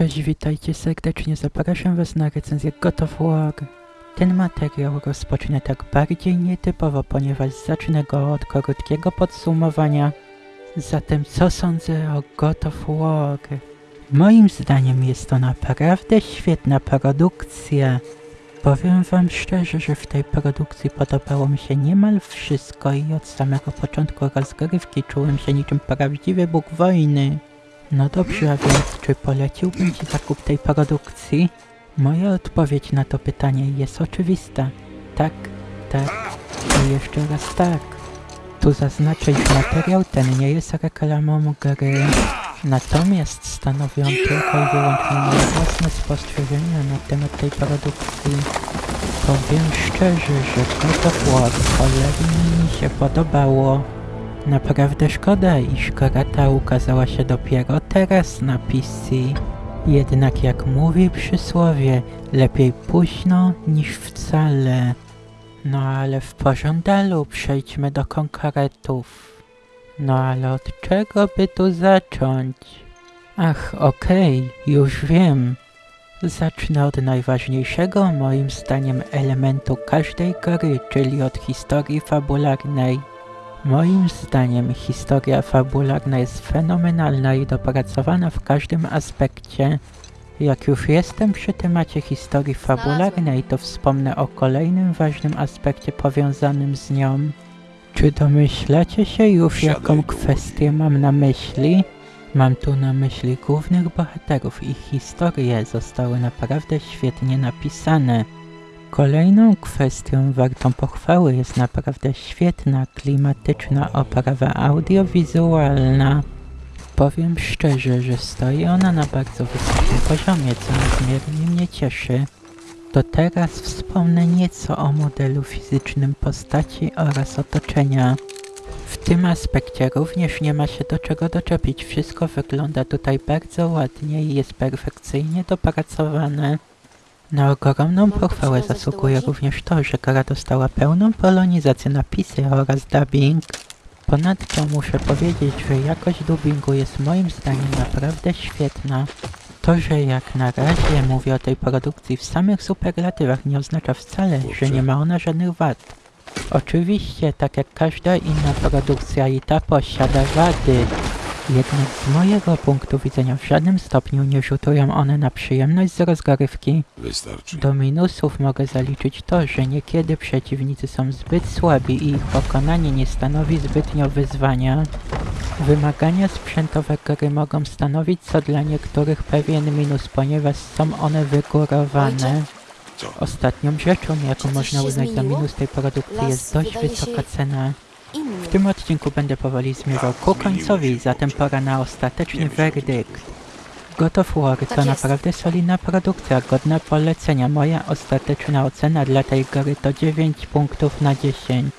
Cześć, witajcie serdecznie, zapraszam was na recenzję God of War. Ten materiał rozpocznę tak bardziej nietypowo, ponieważ zacznę go od krótkiego podsumowania. Zatem co sądzę o God of War? Moim zdaniem jest to naprawdę świetna produkcja. Powiem wam szczerze, że w tej produkcji podobało mi się niemal wszystko i od samego początku rozgrywki czułem się niczym prawdziwy bóg wojny. No dobrze, a więc czy poleciłbym Ci zakup tej produkcji? Moja odpowiedź na to pytanie jest oczywista. Tak, tak i jeszcze raz tak. Tu zaznaczę, iż materiał ten nie jest reklamą gry, natomiast stanowi on tylko i wyłącznie moje własne spostrzeżenia na temat tej produkcji. Powiem szczerze, że God of War mi się podobało. Naprawdę szkoda, iż gra ta ukazała się dopiero teraz na PC. Jednak jak mówi przysłowie, lepiej późno niż wcale. No ale w pożądalu przejdźmy do konkretów. No ale od czego by tu zacząć? Ach, okej, już wiem. Zacznę od najważniejszego moim zdaniem elementu każdej gry, czyli od historii fabularnej. Moim zdaniem historia fabularna jest fenomenalna i dopracowana w każdym aspekcie. Jak już jestem przy temacie historii fabularnej, to wspomnę o kolejnym ważnym aspekcie powiązanym z nią. Czy domyślacie się już, jaką kwestię mam na myśli? Mam tu na myśli głównych bohaterów. Ich historie zostały naprawdę świetnie napisane. Kolejną kwestią wartą pochwały jest naprawdę świetna, klimatyczna oprawa audiowizualna. Powiem szczerze, że stoi ona na bardzo wysokim poziomie, co niezmiernie mnie cieszy. To teraz wspomnę nieco o modelu fizycznym postaci oraz otoczenia. W tym aspekcie również nie ma się do czego doczepić. Wszystko wygląda tutaj bardzo ładnie i jest perfekcyjnie dopracowane. Na ogromną pochwałę zasługuje również to, że gra dostała pełną polonizację napisy oraz dubbing. Ponadto muszę powiedzieć, że jakość dubbingu jest moim zdaniem naprawdę świetna. To, że jak na razie mówię o tej produkcji w samych superlatywach nie oznacza wcale, że nie ma ona żadnych wad. Oczywiście, tak jak każda inna produkcja i ta posiada wady. Jednak z mojego punktu widzenia w żadnym stopniu nie rzutują one na przyjemność z rozgrywki. Wystarczy. Do minusów mogę zaliczyć to, że niekiedy przeciwnicy są zbyt słabi i ich pokonanie nie stanowi zbytnio wyzwania. Wymagania sprzętowe gry mogą stanowić co dla niektórych pewien minus, ponieważ są one wygórowane. Ostatnią rzeczą, jaką można uznać za minus tej produkcji Las jest dość wysoka cena. W tym odcinku będę powoli zmierzał ku końcowi, zatem pora na ostateczny werdykt. God of War to Tak naprawdę solidna produkcja, godna polecenia. Moja ostateczna ocena dla tej gry to 9 punktów na 10.